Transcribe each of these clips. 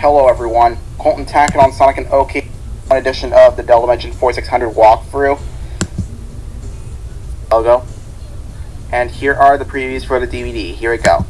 Hello everyone, Colton Tackett on Sonic and OK edition of the Dell Dimension 4600 walkthrough logo. And here are the previews for the DVD. Here we go.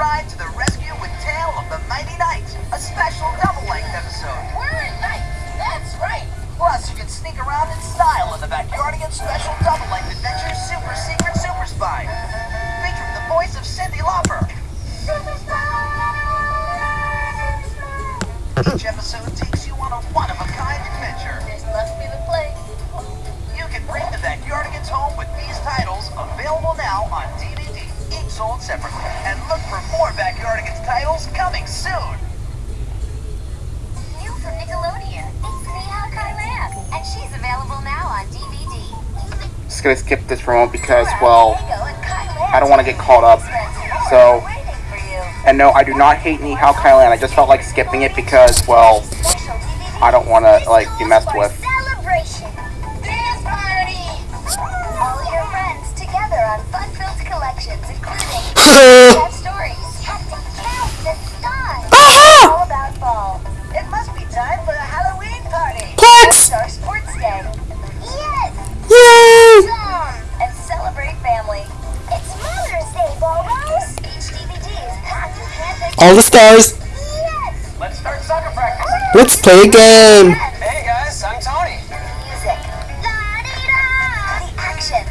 And And look for more Backyardigans titles coming soon. New from Nickelodeon. It's Nihao Kailan, and she's available now on DVD. Just gonna skip this for a moment because, well, Diego and Kailan I don't wanna get caught up. So- Waiting for you. and no, I do not hate Nihao Kailan. I just felt like skipping it because, well, I don't want to, like, be messed with. Yes. Yay! and celebrate family. It's Mother's Day, Boros. Each is packed with handpicked. All the stars. Yes. Let's start soccer practice. Let's play a game. Hey guys, I'm Tony. Music. La-di-da. The action.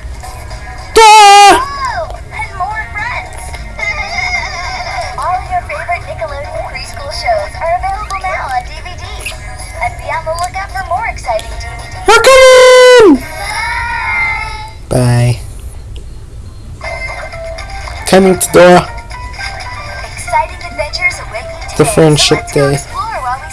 Coming to Dora. Exciting adventures await you today. The friendship so let's go day. explore while we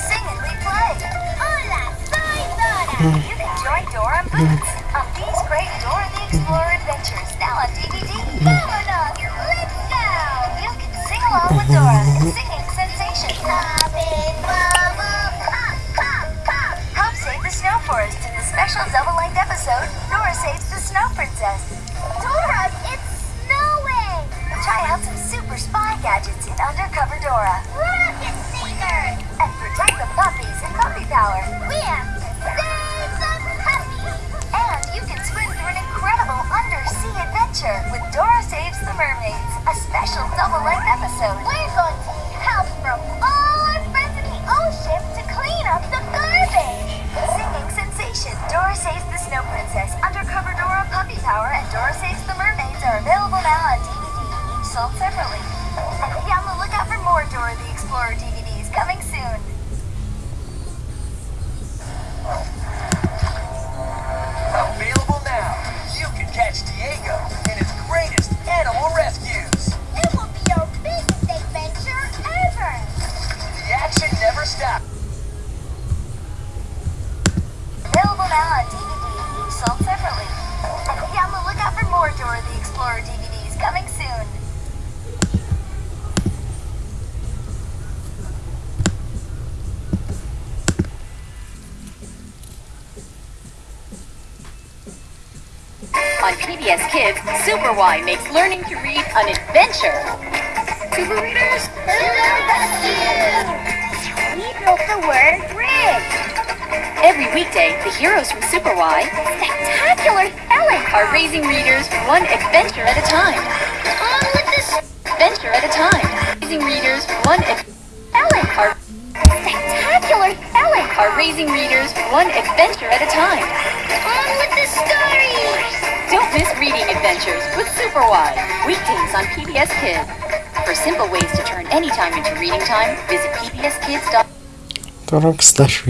hmm. Explorer DVDs coming soon. Available now. You can catch Diego in his greatest animal rescues. It will be your biggest adventure ever! The action never stops. Available now on DVD, sold separately. Be on the lookout for more Dora the Explorer DVDs coming soon. On PBS Kids, Super Why makes learning to read an adventure. Super readers, We built the word bridge. Every weekday, the heroes from Super Why Spectacular spelling. are raising readers one adventure at a time. On with the Adventure at a time. Raising readers one spelling. are, Spectacular spelling. are raising readers one adventure at a time. Adventures with Super Why. Weekdays on PBS Kids. For simple ways to turn any time into reading time, visit pbskids.com. Dora slash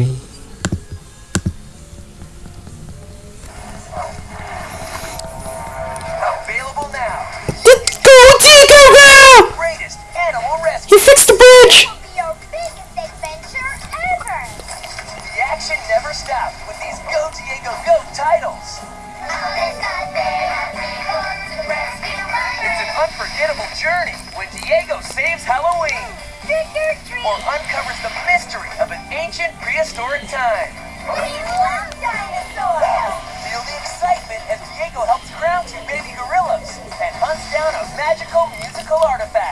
journey when Diego saves Halloween Trick or treat. or uncovers the mystery of an ancient prehistoric time. We love dinosaurs. Feel the excitement as Diego helps ground two baby gorillas and hunts down a magical musical artifact.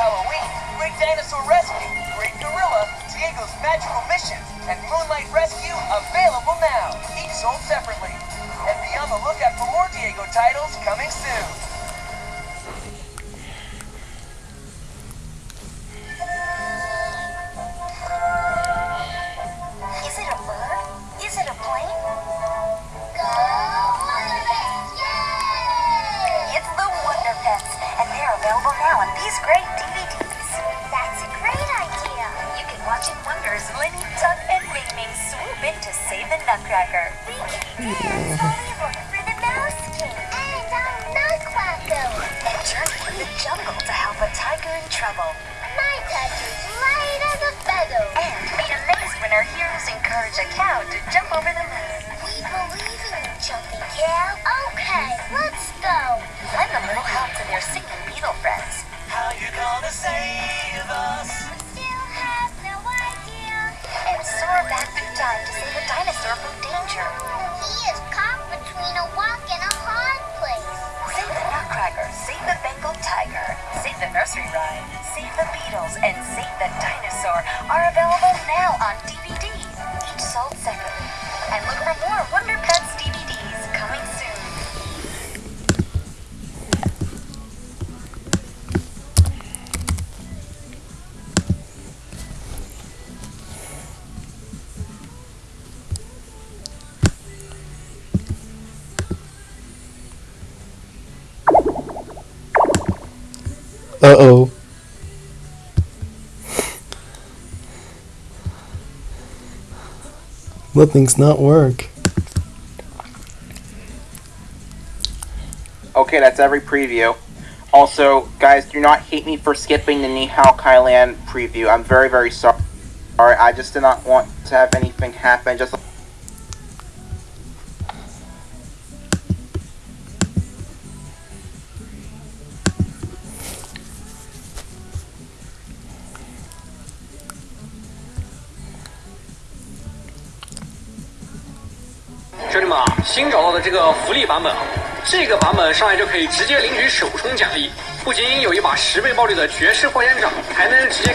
Halloween, Great Dinosaur Rescue, Great Gorilla, Diego's Magical Missions, and Moonlight Rescue available now, each sold separately. And be on the lookout for more Diego titles coming soon. Available now on these great DVDs. That's a great idea. You can watch in wonders Linny, Tuck, and Ming Ming swoop in to save the Nutcracker. We can dance Hollywood for the Mouse King. And I'm Nutcracker! And journey through the jungle to help a tiger in trouble. My is light as a feather! And be amazed when our heroes encourage a cow to jump over the moon. We believe in you, Jumping Cow! Okay, let's go! Lend a little help to their nursery rhyme, save the Beatles, and save the dinosaur are available now on DVD, Nothing's not work. Okay, that's every preview. Also, guys, do not hate me for skipping the Nihao Kailan preview. I'm very, very sorry. I just did not want to have anything happen. Just 新找到的这个福利版本啊，这个版本上来就可以直接领取首充奖励，不仅有一把十倍爆率的绝世火焰掌，还能直接。